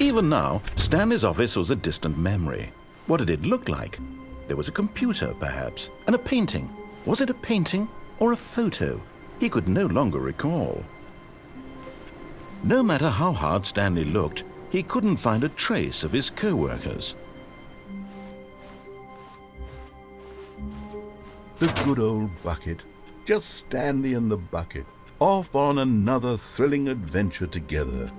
Even now, Stanley's office was a distant memory. What did it look like? There was a computer, perhaps, and a painting. Was it a painting or a photo? He could no longer recall. No matter how hard Stanley looked, he couldn't find a trace of his co-workers.
The good old bucket. Just Stanley and the bucket. Off on another thrilling adventure together.